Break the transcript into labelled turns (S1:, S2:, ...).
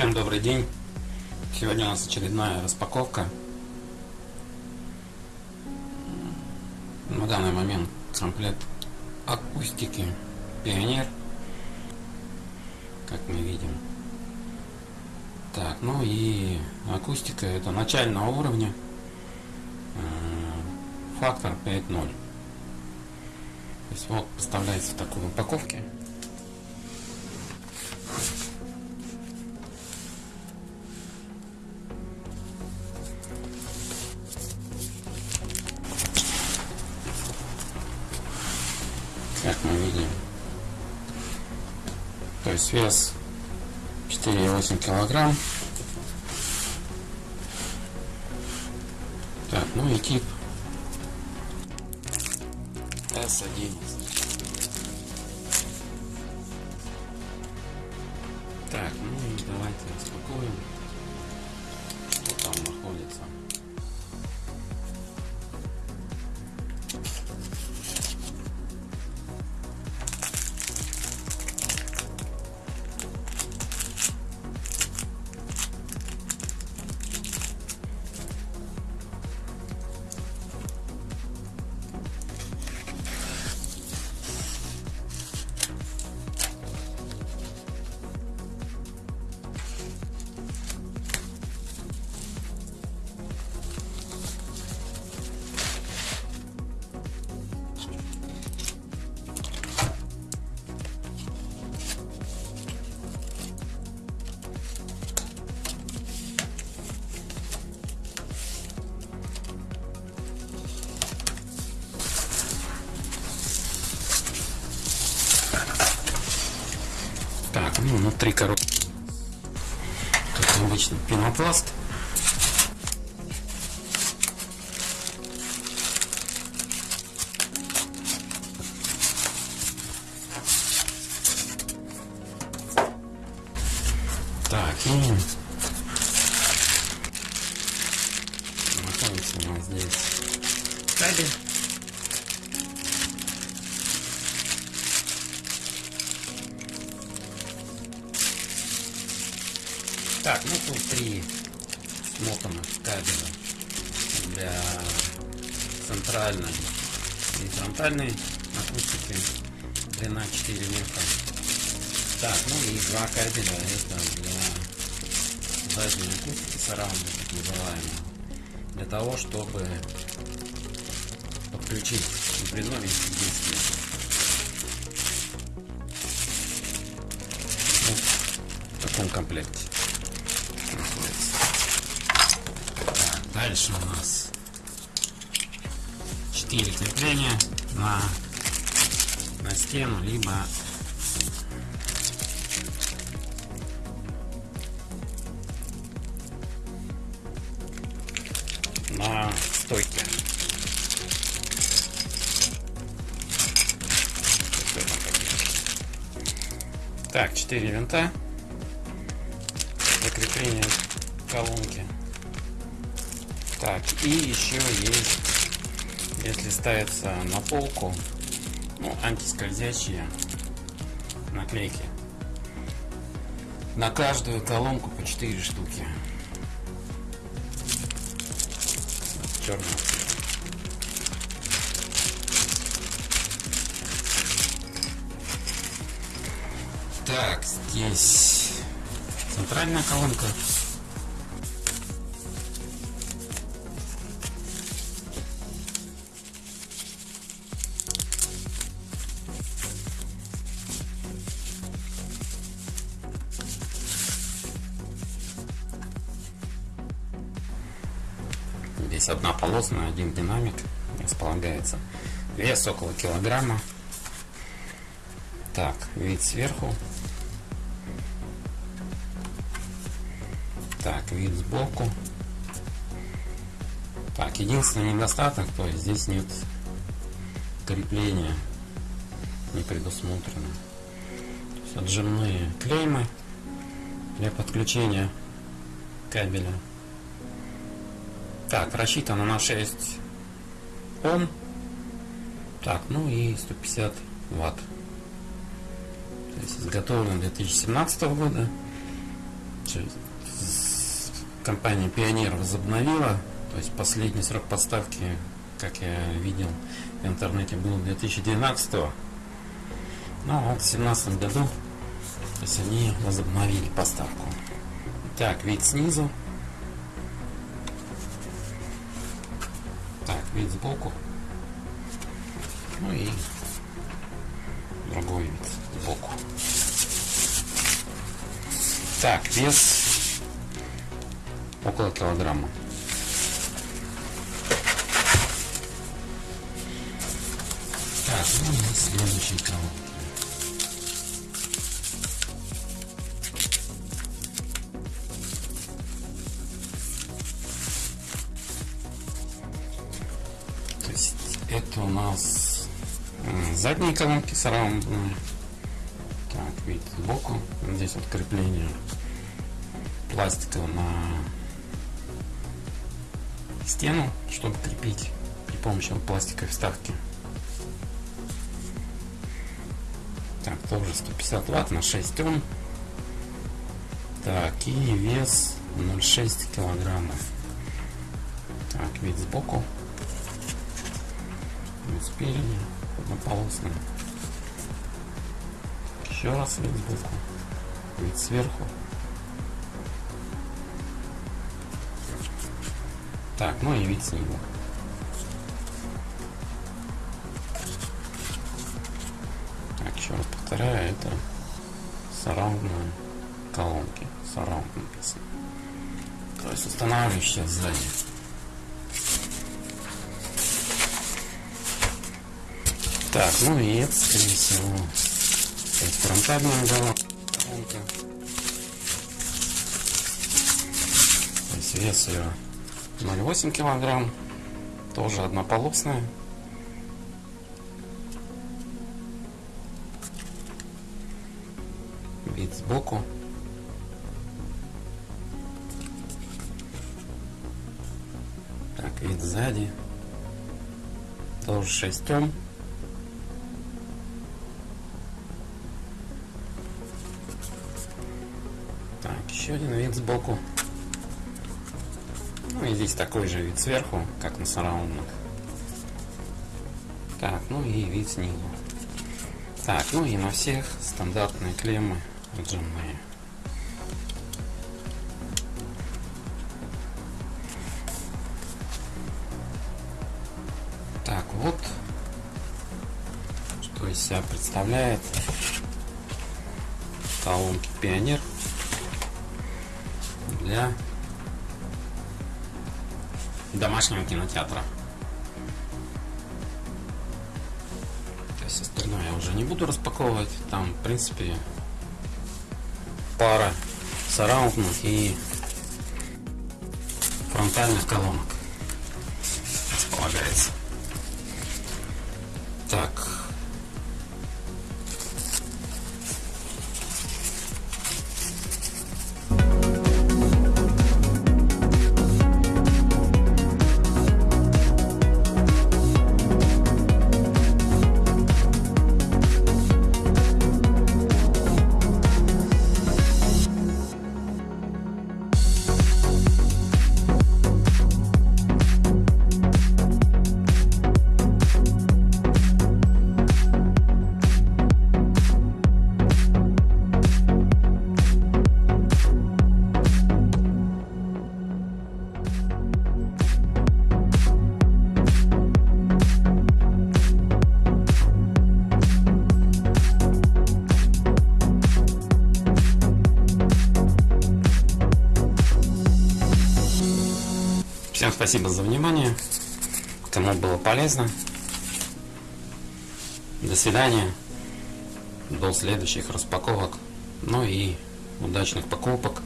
S1: Всем добрый день. Сегодня у нас очередная распаковка. На данный момент комплект акустики Пионер. Как мы видим. Так, ну и акустика это начального уровня. Э, фактор 5.0. То есть вот поставляется в такой упаковке. То есть вес 4,8 килограмм. Так, ну и тип S11. Так, ну и давайте распакуем, Так, ну внутри коробки. Как обычно пенопласт. Так, и находится у нас здесь кабель. Так, ну тут три смотанных кабеля для центральной и фронтальной акустики длина 4 метра. Так, ну и два кабеля это для задней акустики сараунда, так называемого. Для того, чтобы подключить гибридной диски. Вот в Так, дальше у нас 4 крепления на, на стену, либо на стойке. Так, 4 винта закрепление колонки. Так, и еще есть, если ставится на полку, ну, антискользящие наклейки. На каждую колонку по 4 штуки. Черного. Так, здесь центральная колонка. Здесь одна полосная, один динамик располагается. Вес около килограмма. Так, вид сверху. Так, вид сбоку. Так, единственный недостаток, то есть здесь нет крепления, не предусмотрено. То есть отжимные клеймы для подключения кабеля. Так, рассчитано на 6 Ом. Так, ну и 150 Ватт. То есть изготовлен 2017 года. Компания Пионер возобновила, то есть последний срок поставки, как я видел в интернете, был 2012 -го. Ну вот в 2017 году, то есть они возобновили поставку. Так, вид снизу. Так, вид сбоку. Ну и другой вид сбоку. Так, вес около килограмма. Так, ну и следующий колонки. То есть это у нас задние колонки сараундные так, видите, сбоку. Здесь вот крепление пластика на стену, чтобы крепить при помощи вот пластиковой вставки. Так, тоже 150 ватт на 6 Ом. Так, и вес 0,6 килограммов. Так, вид сбоку. Вид спереди. Однополосный. Еще раз вид сбоку. Вид сверху. Так, ну и вид снизу. Так, еще раз повторяю, это сараундные колонки. Сараунд написано. То есть устанавливающие сзади. Так, ну и это, скорее всего, фронтальная колонка. То есть вес ее 0,8 килограмм. Тоже однополосная. Вид сбоку. Так, вид сзади. Тоже 6 Ом. Так, еще один вид сбоку. Ну и здесь такой же вид сверху, как на сараундных. Так, ну и вид снизу. Так, ну и на всех стандартные клеммы отжимные. Так, вот что из себя представляет колонки Пионер для домашнего кинотеатра. То есть остальное я уже не буду распаковывать. Там, в принципе, пара сараундных и фронтальных колонок располагается. Спасибо за внимание. Кому было полезно. До свидания. До следующих распаковок. Ну и удачных покупок.